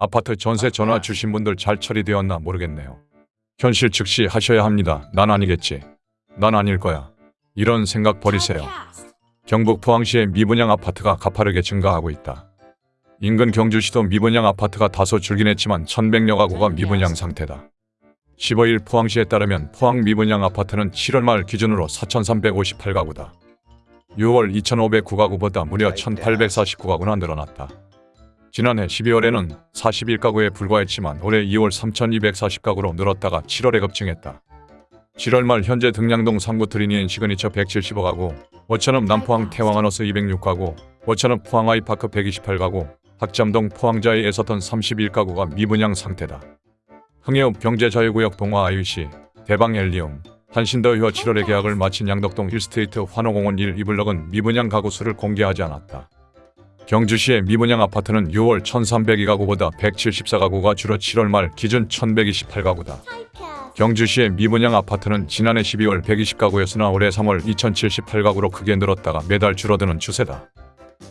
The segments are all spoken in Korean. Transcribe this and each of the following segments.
아파트 전세 전화 주신 분들 잘 처리되었나 모르겠네요. 현실 즉시 하셔야 합니다. 난 아니겠지. 난 아닐 거야. 이런 생각 버리세요. 경북 포항시의 미분양 아파트가 가파르게 증가하고 있다. 인근 경주시도 미분양 아파트가 다소 줄긴 했지만 1100여 가구가 미분양 상태다. 15일 포항시에 따르면 포항 미분양 아파트는 7월 말 기준으로 4358가구다. 6월 2509가구보다 무려 1849가구나 늘어났다. 지난해 12월에는 41가구에 불과했지만 올해 2월 3240가구로 늘었다가 7월에 급증했다. 7월 말 현재 득량동 3구 트리니엔 시그니처 175가구, 오천읍 남포항 태왕아너스 206가구, 오천읍 포항 아이파크 128가구, 학잠동 포항자이 애서턴 31가구가 미분양 상태다. 흥해읍 경제자유구역 동화 아이위시, 대방 엘리움, 한신더휴와 7월에 계약을 마친 양덕동 힐스테이트 환호공원 1 2블럭은 미분양 가구 수를 공개하지 않았다. 경주시의 미분양 아파트는 6월 1302가구보다 174가구가 줄어 7월 말 기준 1128가구다. 경주시의 미분양 아파트는 지난해 12월 120가구였으나 올해 3월 2078가구로 크게 늘었다가 매달 줄어드는 추세다.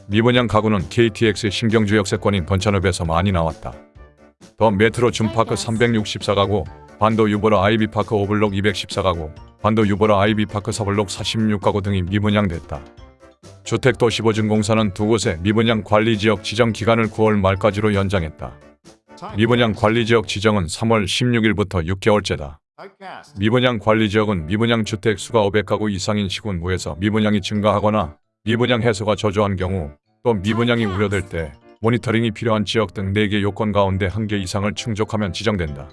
미분양 가구는 KTX 신경주 역세권인 번찬읍에서 많이 나왔다. 더 메트로 준파크 364가구, 반도 유보라 아이비파크 오블록 214가구, 반도 유보라 아이비파크 서블록 46가구 등이 미분양됐다. 주택도시보증공사는 두 곳의 미분양 관리지역 지정 기간을 9월 말까지로 연장했다. 미분양 관리지역 지정은 3월 16일부터 6개월째다. 미분양 관리지역은 미분양 주택 수가 500가구 이상인 시군구에서 미분양이 증가하거나 미분양 해소가 저조한 경우 또 미분양이 우려될 때 모니터링이 필요한 지역 등 4개 요건 가운데 1개 이상을 충족하면 지정된다.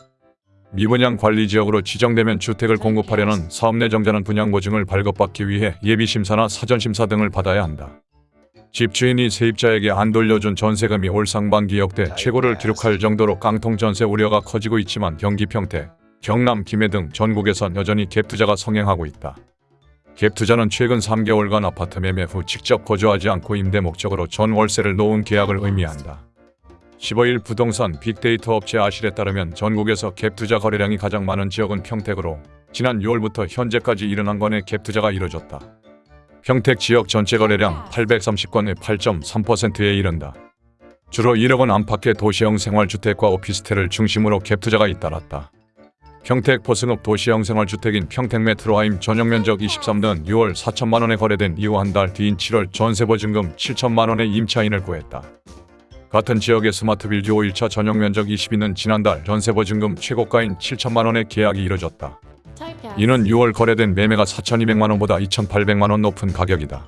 미분양 관리 지역으로 지정되면 주택을 공급하려는 사업 내 정자는 분양 보증을 발급받기 위해 예비 심사나 사전 심사 등을 받아야 한다. 집주인이 세입자에게 안 돌려준 전세금이 올 상반기 역대 최고를 기록할 정도로 깡통 전세 우려가 커지고 있지만 경기 평택, 경남, 김해 등 전국에선 여전히 갭 투자가 성행하고 있다. 갭 투자는 최근 3개월간 아파트 매매 후 직접 거주하지 않고 임대 목적으로 전 월세를 놓은 계약을 의미한다. 15일 부동산 빅데이터 업체 아실에 따르면 전국에서 갭 투자 거래량이 가장 많은 지역은 평택으로 지난 6월부터 현재까지 71건의 갭 투자가 이뤄졌다. 평택 지역 전체 거래량 830건의 8.3%에 이른다. 주로 1억 원 안팎의 도시형 생활주택과 오피스텔을 중심으로 갭 투자가 잇따랐다. 평택 포승읍 도시형 생활주택인 평택메트로하임 전용면적 23는 6월 4천만 원에 거래된 이후 한 달 뒤인 7월 전세보증금 7천만 원의 임차인을 구했다. 같은 지역의 스마트빌드 5일차 전용 면적 22는 지난달 전세보증금 최고가인 7천만 원의 계약이 이뤄졌다. 이는 6월 거래된 매매가 4,200만 원보다 2,800만 원 높은 가격이다.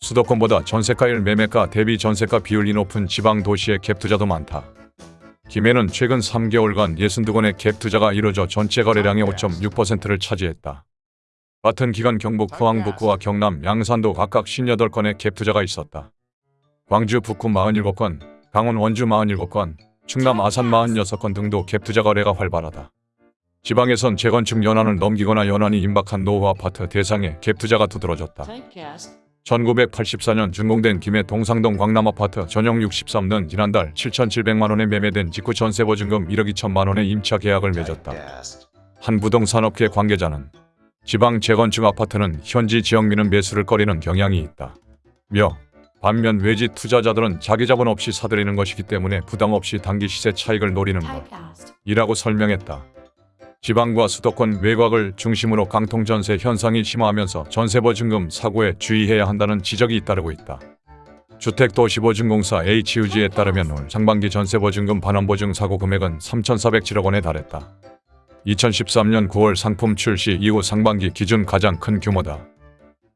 수도권보다 전세가율 매매가 대비 전세가 비율이 높은 지방 도시의 갭 투자도 많다. 김해는 최근 3개월간 62건의 갭 투자가 이뤄져 전체 거래량의 5.6%를 차지했다. 같은 기간 경북 포항 북구와 경남 양산도 각각 58건의 갭 투자가 있었다. 광주 북구 47건, 강원 원주 47건, 충남 아산 46건 등도 갭 투자 거래가 활발하다. 지방에선 재건축 연한을 넘기거나 연한이 임박한 노후 아파트 대상에 갭 투자가 두드러졌다. 1984년 준공된 김해 동상동 광남 아파트 전용 63는 지난달 7,700만 원에 매매된 직후 전세보증금 1억 2천만 원의 임차 계약을 맺었다. 한 부동산업계 관계자는 지방 재건축 아파트는 현지 지역민은 매수를 꺼리는 경향이 있다. 며 반면 외지 투자자들은 자기 자본 없이 사들이는 것이기 때문에 부담 없이 단기 시세 차익을 노리는 것이라고 설명했다. 지방과 수도권 외곽을 중심으로 강통전세 현상이 심화하면서 전세보증금 사고에 주의해야 한다는 지적이 잇따르고 있다. 주택도시보증공사 HUG에 따르면 올 상반기 전세보증금 반환보증 사고 금액은 3,407억 원에 달했다. 2013년 9월 상품 출시 이후 상반기 기준 가장 큰 규모다.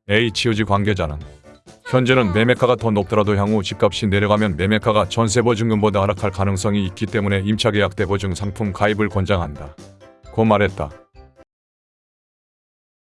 HUG 관계자는 현재는 매매가가 더 높더라도 향후 집값이 내려가면 매매가가 전세보증금보다 하락할 가능성이 있기 때문에 임차계약 때 보증 상품 가입을 권장한다. 고 말했다.